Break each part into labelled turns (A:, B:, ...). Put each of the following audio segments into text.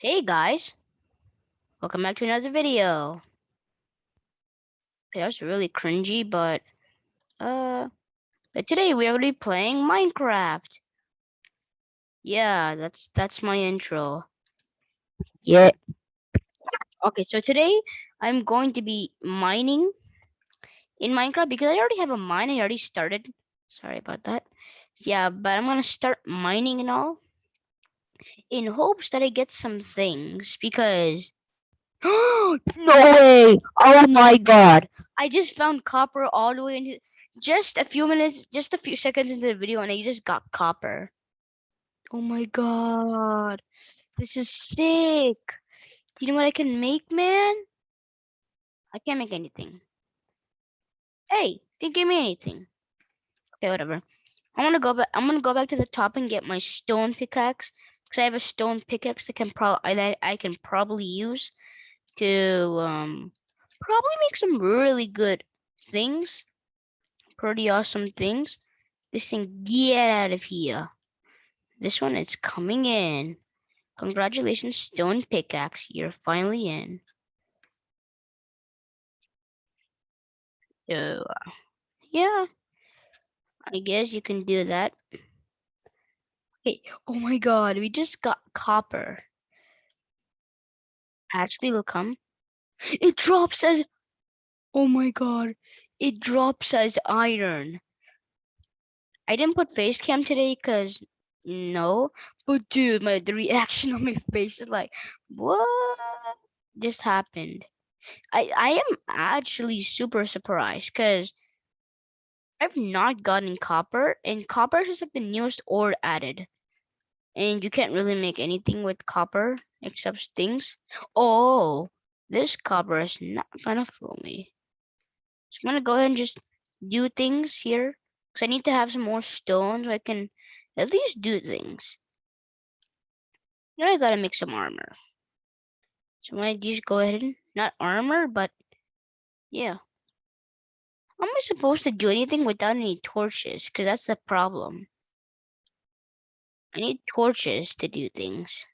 A: Hey guys, welcome back to another video. Okay, that was really cringy, but uh, but today we are going to be playing Minecraft. Yeah, that's that's my intro. Yeah. Okay, so today I'm going to be mining in Minecraft because I already have a mine. I already started. Sorry about that. Yeah, but I'm gonna start mining and all in hopes that I get some things because no way! Oh my god! I just found copper all the way into just a few minutes, just a few seconds into the video, and I just got copper. Oh my god! This is sick! You know what I can make, man? I can't make anything. Hey, didn't give me anything. Okay, whatever. I'm gonna go back. I'm gonna go back to the top and get my stone pickaxe because I have a stone pickaxe that can probably I, I can probably use to um probably make some really good things. Pretty awesome things. This thing, get out of here. This one is coming in. Congratulations, stone pickaxe. You're finally in. So, uh, yeah. I guess you can do that. Hey, oh my god, we just got copper. Actually, look, come. It drops as Oh my god, it drops as iron. I didn't put face cam today because no, but dude, my the reaction on my face is like, what just happened? I I am actually super surprised because I've not gotten copper, and copper is like the newest ore added, and you can't really make anything with copper except things. Oh, this copper is not gonna fool me. So I'm gonna go ahead and just do things here. Because I need to have some more stone so I can at least do things. Now I gotta make some armor. So I'm gonna just go ahead and not armor, but yeah. Am I supposed to do anything without any torches? Because that's the problem. I need torches to do things.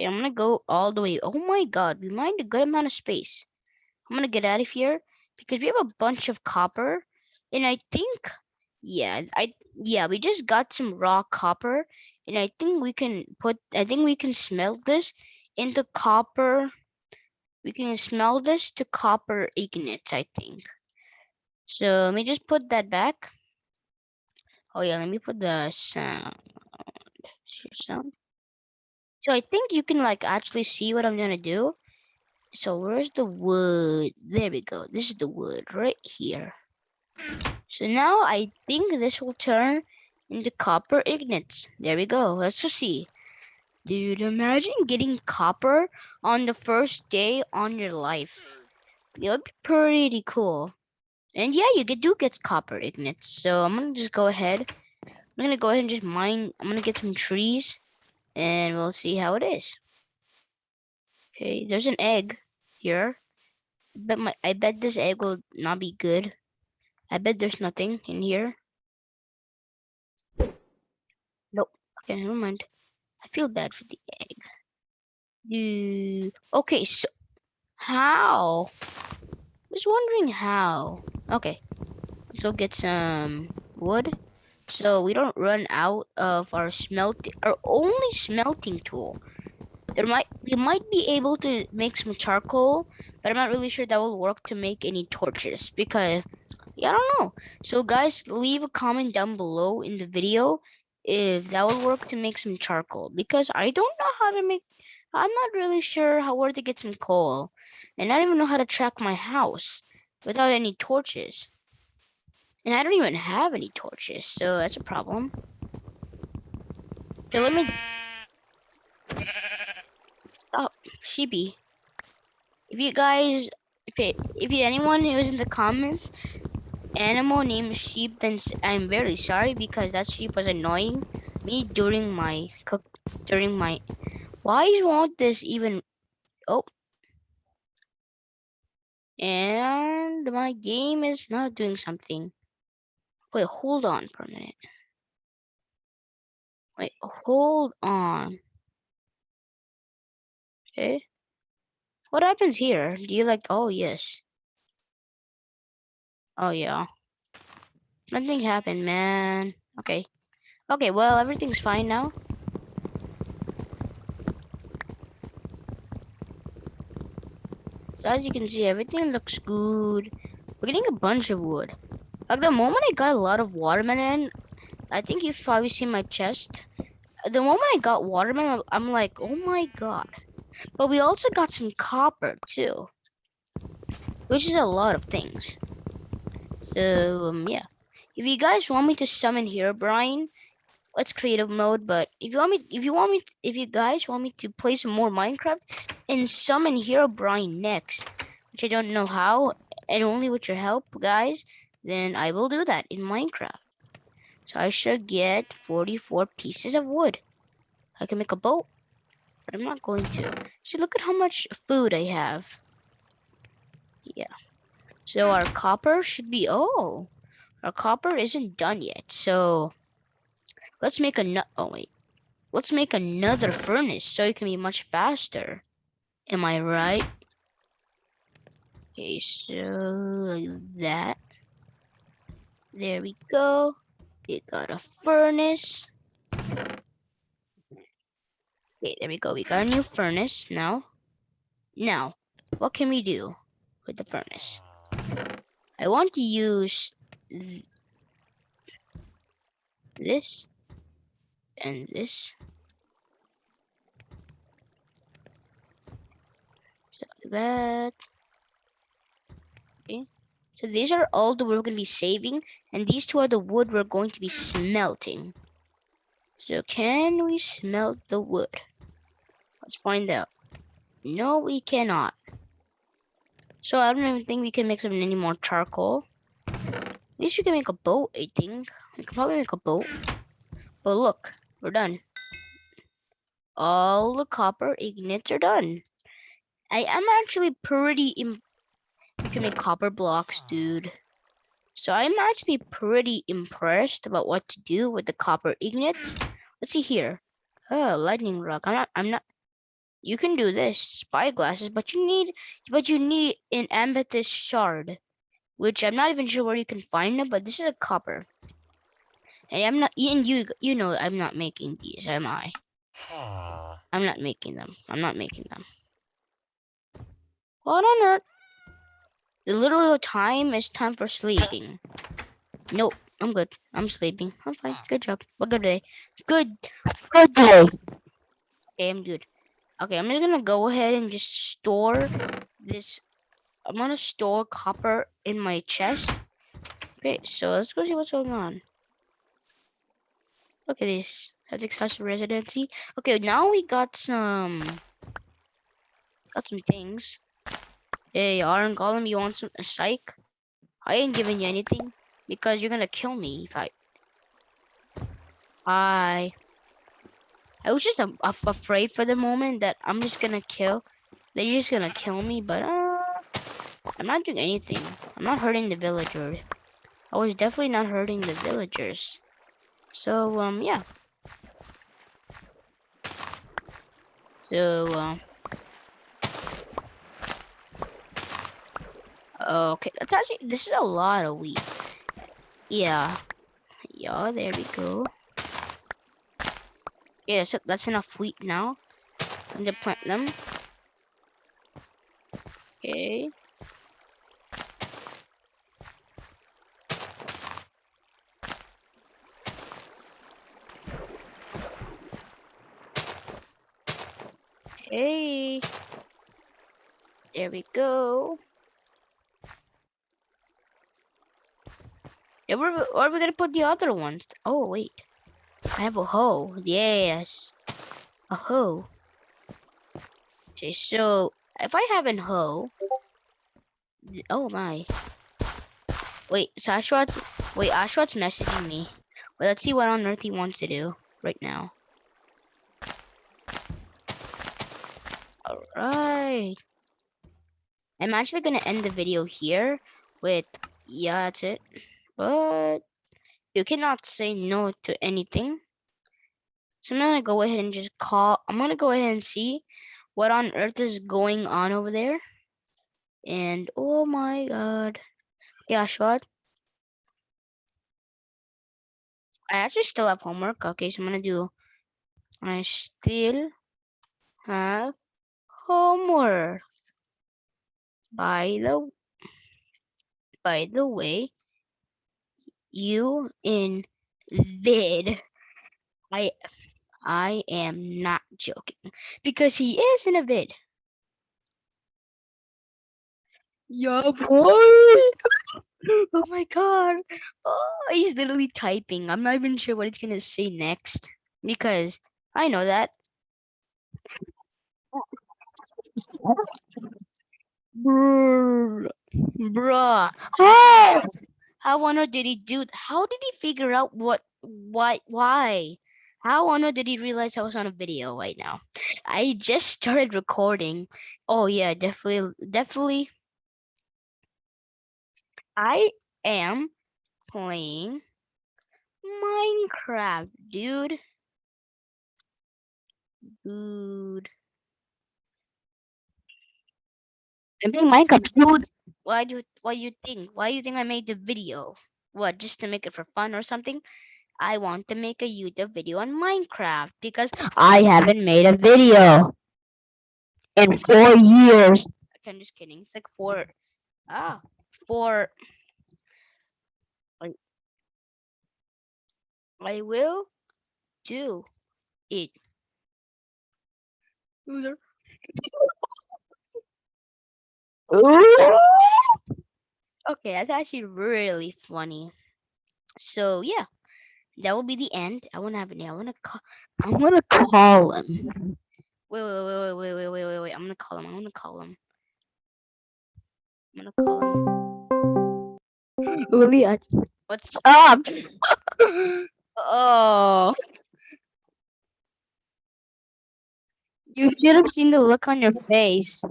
A: I'm gonna go all the way. Oh my god, we mined a good amount of space. I'm gonna get out of here because we have a bunch of copper. And I think, yeah, I yeah, we just got some raw copper. And I think we can put, I think we can smelt this into copper. We can smelt this to copper ignite, I think. So let me just put that back. Oh yeah, let me put the sound. sound. So I think you can like actually see what I'm gonna do. So where's the wood? There we go. This is the wood right here. So now I think this will turn into copper ignites. There we go. Let's just see. Dude, imagine getting copper on the first day on your life. It would be pretty cool. And yeah, you do get copper ignites. So I'm gonna just go ahead. I'm gonna go ahead and just mine. I'm gonna get some trees and we'll see how it is. Okay, there's an egg here. But my I bet this egg will not be good. I bet there's nothing in here. Nope. Okay, never mind. I feel bad for the egg. Okay, so how? I was wondering how. Okay. Let's go get some wood. So we don't run out of our smelting our only smelting tool. There might we might be able to make some charcoal, but I'm not really sure that will work to make any torches because yeah, I don't know. So guys, leave a comment down below in the video if that will work to make some charcoal because I don't know how to make I'm not really sure how where to get some coal. And I don't even know how to track my house without any torches. And I don't even have any torches, so that's a problem. Okay, let me stop, sheepy. If you guys, if it, if you anyone who is in the comments, animal named sheep, then I'm very sorry because that sheep was annoying me during my cook during my. Why won't this even? Oh. And my game is not doing something. Wait, hold on for a minute. Wait, hold on. Okay. What happens here? Do you like, oh, yes. Oh, yeah. Nothing happened, man. Okay. Okay, well, everything's fine now. So as you can see, everything looks good. We're getting a bunch of wood. Like the moment I got a lot of watermelon, I think you've probably seen my chest. The moment I got watermelon, I'm like, oh my god. But we also got some copper too. Which is a lot of things. So, um, yeah. If you guys want me to summon Herobrine, let's creative mode. But if you want me, if you want me, if you guys want me to play some more Minecraft and summon Herobrine next, which I don't know how, and only with your help, guys, then I will do that in Minecraft. So I should get 44 pieces of wood. I can make a boat, but I'm not going to. See, look at how much food I have. Yeah. So our copper should be, oh, our copper isn't done yet. So Let's make a oh wait. Let's make another furnace so it can be much faster. Am I right? Okay, so like that. There we go. We got a furnace. Okay, there we go. We got a new furnace now. Now, what can we do with the furnace? I want to use th this and this. So that. Okay. So these are all the wood we're going to be saving, and these two are the wood we're going to be smelting. So can we smelt the wood? Let's find out. No, we cannot. So I don't even think we can make some any more charcoal. At least we can make a boat, I think. We can probably make a boat. But look, we're done. All the copper ingots are done. I am actually pretty you can make copper blocks, dude. So I'm actually pretty impressed about what to do with the copper ingots. Let's see here. Oh, lightning rod. I'm not I'm not you can do this spyglasses, but you need but you need an amethyst shard, which I'm not even sure where you can find them, but this is a copper. Hey, I'm not, and you, you know I'm not making these, am I? I'm not making them. I'm not making them. What on earth? The little time is time for sleeping. Nope, I'm good. I'm sleeping. I'm fine. Good job. Well, good day. Good, good day. I'm good. Okay, I'm just gonna go ahead and just store this. I'm gonna store copper in my chest. Okay, so let's go see what's going on. Look at this. Ethics House Residency. Okay, now we got some got some things. Hey, Iron Golem, you want some a psych? I ain't giving you anything because you're gonna kill me if I. I. I was just uh, afraid for the moment that I'm just gonna kill. They're just gonna kill me, but uh, I'm not doing anything. I'm not hurting the villagers. I was definitely not hurting the villagers. So, um, yeah. So, um. Okay, that's actually, this is a lot of wheat. Yeah. Yeah, there we go. Yeah, so that's enough wheat now. I'm gonna plant them. Okay. Hey. There we go. Yeah, where, where are we gonna put the other ones? Oh, wait. I have a hoe. Yes. A hoe. Okay, so if I have a hoe. Oh my. Wait, so Ashwat's wait, Ashwat's messaging me. Wait, let's see what on earth he wants to do right now. Alright. I'm actually to end the video here with, yeah, that's it. But You cannot say no to anything. So I'm gonna go ahead and just call. I'm gonna go ahead and see what on earth is going on over there. And oh my god. Yeah, what? I actually still have homework. Okay, so I'm gonna do. I still have homework. By the by the way, you in vid. I I am not joking because he is in a vid. Yeah, boy. oh my god. Oh, he's literally typing. I'm not even sure what he's gonna say next because I know that. Bruh. Bruh. Oh! How on earth did he do? How did he figure out what, why, why? How on earth did he realize I was on a video right now? I just started recording. Oh yeah, definitely, definitely. I am playing Minecraft, dude. Dude. I'm playing Minecraft, dude. Why do why do you think? Why do you think I made the video? What, just to make it for fun or something? I want to make a YouTube video on Minecraft because I haven't made a video in four years. I'm just kidding. It's like four ah four I, I will do it. Loser. okay, that's actually really funny. So yeah, that will be the end. I want to have it now. I want to call. I want to call him. Wait, wait, wait, wait, wait, wait, wait, wait. I'm gonna call him. I'm gonna call him. I'm gonna call him. Willie, what's up? oh. You should have seen the look on your face.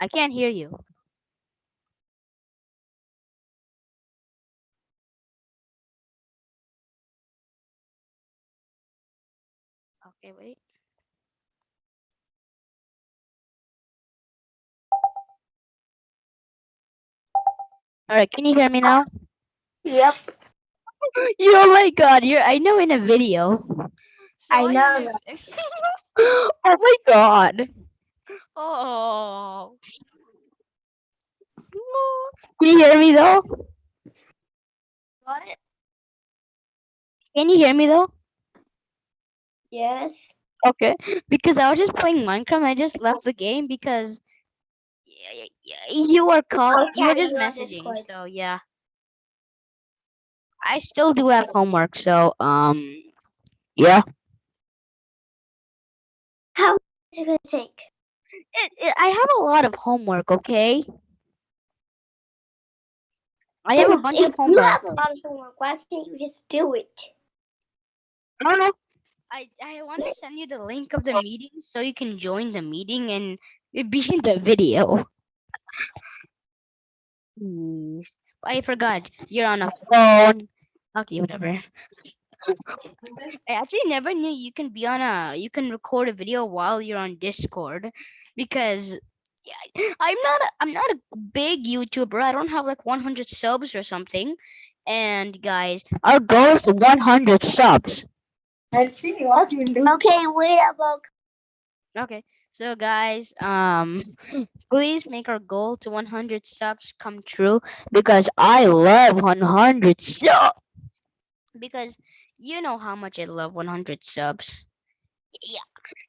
A: I can't hear you. Okay, wait. All right, can you hear me now?
B: Yep.
A: you, oh my god, you're I know in a video.
B: So I know.
A: oh my god. Oh. Can you hear me though?
B: Got it?
A: Can you hear me though?
B: Yes.
A: Okay. Because I was just playing Minecraft. I just left the game because you were called. You were just messaging. So yeah. I still do have homework. So um, yeah.
B: How is it gonna take?
A: It, it, I have a lot of homework. Okay. I have a bunch of homework.
B: You have a lot of homework. Why can't you just do it?
A: I don't know. I I want to send you the link of the oh. meeting so you can join the meeting and be in the video. Please. I forgot. You're on a phone. Okay, whatever. I actually never knew you can be on a you can record a video while you're on Discord because I'm not a, I'm not a big YouTuber. I don't have like 100 subs or something. And guys, our goal is 100 subs.
B: Let's see what you do. Okay, wait a about.
A: Okay, so guys, um, please make our goal to 100 subs come true because I love 100 subs. Because you know how much I love 100 subs. Yeah,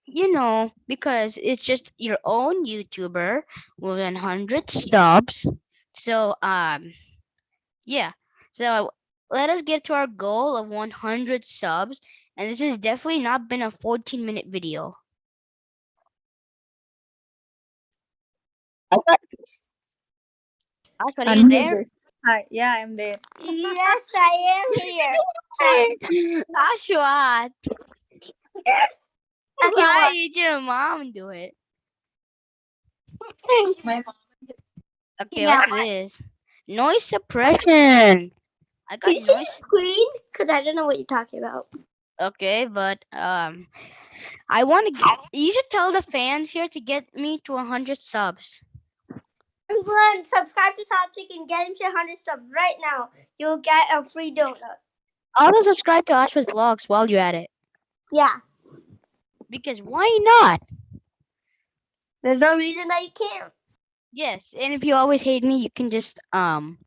A: you know, because it's just your own YouTuber with 100 subs. So, um, yeah. So let us get to our goal of 100 subs. And this has definitely not been a 14 minute video. Ashwat, are you there?
C: Hi, yeah, I'm there.
B: Yes, I am here.
A: Ashwat. Why did your mom do it?
C: My mom.
A: Okay, what's this? Noise suppression. I got
B: Can you see
A: noise.
B: screen? Because I don't know what you're talking about.
A: Okay, but um, I want to. You should tell the fans here to get me to hundred subs.
B: Everyone, subscribe to Satvik and get him to 100 subs right now. You'll get a free donut.
A: Also, subscribe to Ashwat Vlogs while you're at it,
B: Yeah.
A: because why not?
B: There's no reason that you can't.
A: Yes, and if you always hate me, you can just um,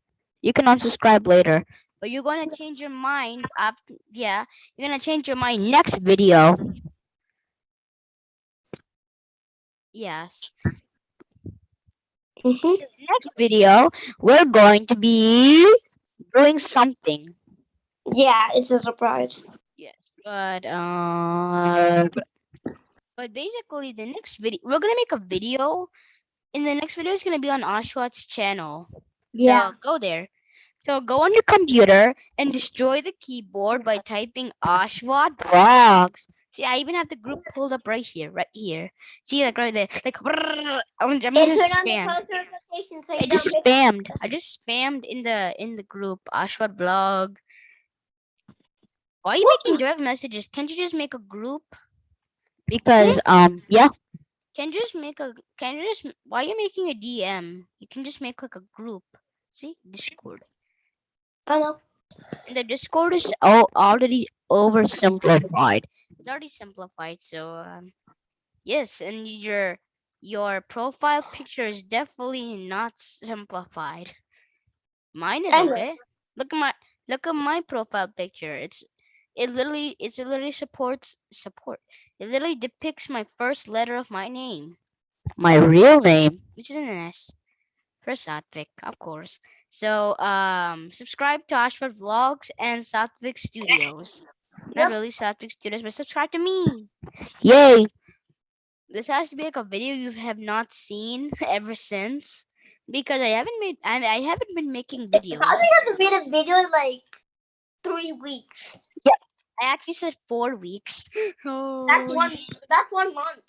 A: you can unsubscribe later. But you're gonna change your mind after. Yeah, you're gonna change your mind next video. Yes.
B: Mm-hmm.
A: next video, we're going to be doing something.
B: Yeah, it's a surprise.
A: Yes, but uh, but basically, the next video we're gonna make a video, and the next video is gonna be on Ashwat's channel.
B: Yeah.
A: So go there. So go on your computer and destroy the keyboard by typing Ashwat Vlogs. See, I even have the group pulled up right here, right here. See, like right there, like I'm, just
B: on the
A: spam.
B: so
A: I just spammed. I just spammed in the in the group Ashwat blog. Why are you making direct messages? Can't you just make a group? Because um yeah. Can you just make a can you just why are you making a DM? You can just make like a group. See? Discord.
B: I know.
A: And the Discord is already oversimplified. It's already simplified, so um yes, and your your profile picture is definitely not simplified. Mine is okay. Look at my look at my profile picture. It's it literally it literally supports support. It literally depicts my first letter of my name. My real name, which is an S. For Satvik, of course. So um subscribe to Ashwat Vlogs and Satvik Studios. Not really Satvik Studios, but subscribe to me. Yay! This has to be like a video you have not seen ever since. Because I haven't made I, I haven't been making videos.
B: I think I have to made a video in like three weeks. Yeah.
A: I actually said four weeks. Oh,
B: That's one. That's one month.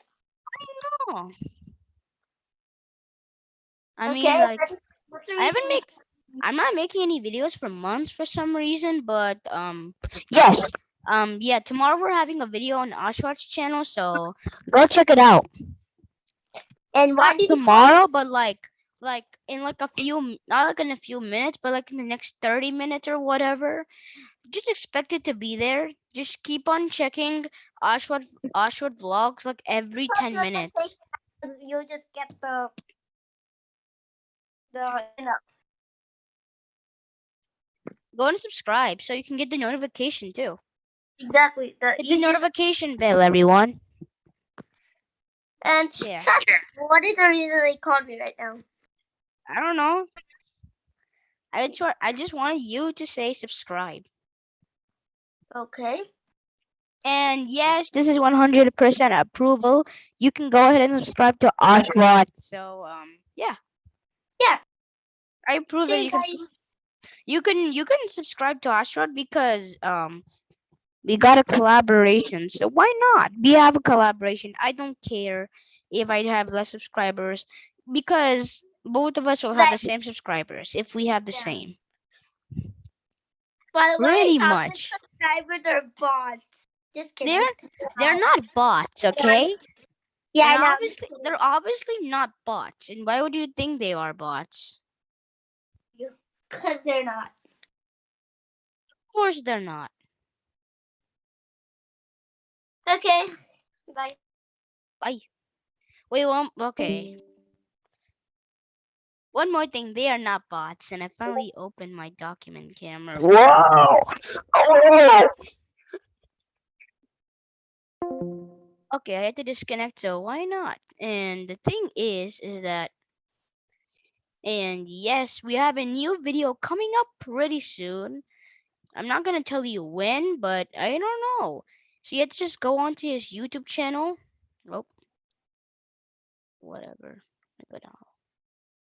A: I mean, like,
B: then what's the
A: I haven't make. I'm not making any videos for months for some reason, but um, yes, um, yeah. Tomorrow we're having a video on Ashwat's channel, so go check it out.
B: And why
A: Not tomorrow, but like, like in like a few, not like in a few minutes, but like in the next thirty minutes or whatever. Just expect it to be there. Just keep on checking Ashwat Ashwat vlogs like every ten minutes.
B: notifications, You just get the the you know.
A: Go and subscribe so you can get the notification too.
B: Exactly. The
A: Hit the notification bell, everyone.
B: And
A: Yeah.
B: Sasha, what is the reason they called me right now?
A: I don't know. I just, I just wanted you to say subscribe.
B: Okay.
A: And yes, this is 100% approval. You can go ahead and subscribe to Ashwat. So, um, yeah.
B: Yeah.
A: I approve that
B: See,
A: you can,
B: guys.
A: sus- you can, you can subscribe to Ashwat because, um, we got a collaboration. So why not? We have a collaboration. I don't care if I have less subscribers because both of us will have the same subscribers if we have the
B: Yeah.
A: same.
B: By the way,
A: Pretty much.
B: subscribers are bots. Just kidding.
A: They're they're not bots, okay?
B: yeah,
A: obviously they're obviously not bots. And why would you think they are bots?
B: Because they're not.
A: Of course they're not.
B: Okay. Bye. Bye.
A: Wait, one okay. One more thing, they are not bots, and I finally opened my document camera.
C: Wow. Oh.
A: Okay, I had to disconnect, so why not? And the thing is, is that, and yes, we have a new video coming up pretty soon. I'm not gonna tell you when, but I don't know. So you have to just go onto his YouTube channel. Oh, whatever. I go down.